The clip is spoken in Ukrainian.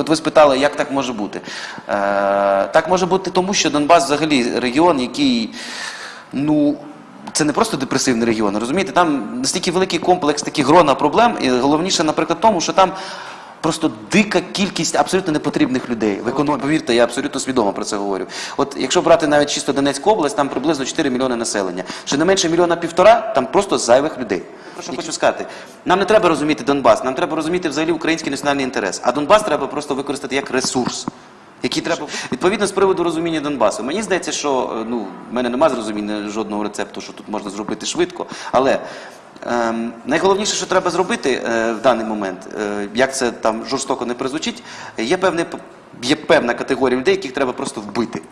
От ви спитали, як так може бути? Е, так може бути тому, що Донбас взагалі регіон, який, ну. Це не просто депресивний регіон, розумієте? Там настільки великий комплекс, такі грона проблем, і головніше, наприклад, тому, що там просто дика кількість абсолютно непотрібних людей. В економі, повірте, я абсолютно свідомо про це говорю. От якщо брати навіть чисто Донецьку область, там приблизно 4 мільйони населення. Ще не менше мільйона півтора, там просто зайвих людей. Про що хочу сказати? Нам не треба розуміти Донбас, нам треба розуміти взагалі український національний інтерес. А Донбас треба просто використати як ресурс. Який треба відповідно з приводу розуміння Донбасу. Мені здається, що е, ну в мене немає зрозуміння жодного рецепту, що тут можна зробити швидко. Але ем, найголовніше, що треба зробити е, в даний момент, е, як це там жорстоко не призвучить, є певний є певна категорія людей, яких треба просто вбити.